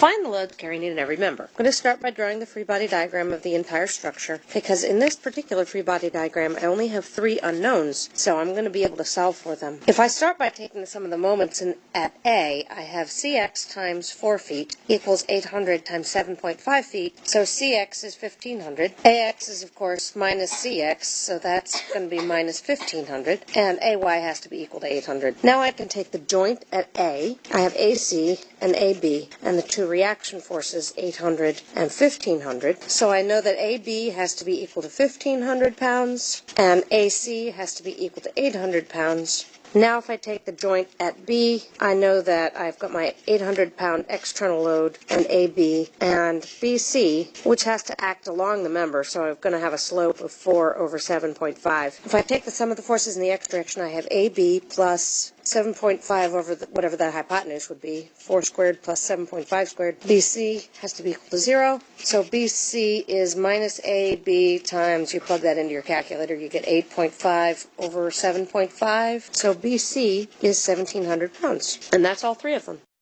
Find the loads carrying in every member. I'm going to start by drawing the free body diagram of the entire structure because in this particular free body diagram I only have three unknowns, so I'm going to be able to solve for them. If I start by taking the sum of the moments in, at A, I have Cx times 4 feet equals 800 times 7.5 feet, so Cx is 1500. Ax is of course minus Cx, so that's going to be minus 1500, and Ay has to be equal to 800. Now I can take the joint at A. I have AC and AB, and the two reaction forces 800 and 1500. So I know that AB has to be equal to 1500 pounds, and AC has to be equal to 800 pounds. Now if I take the joint at B, I know that I've got my 800 pound external load and AB and BC, which has to act along the member, so I'm going to have a slope of 4 over 7.5. If I take the sum of the forces in the x direction, I have AB plus 7.5 over the, whatever that hypotenuse would be, 4 squared plus 7.5 squared. BC has to be equal to 0. So BC is minus AB times, you plug that into your calculator, you get 8.5 over 7.5. So BC is 1,700 pounds. And that's all three of them.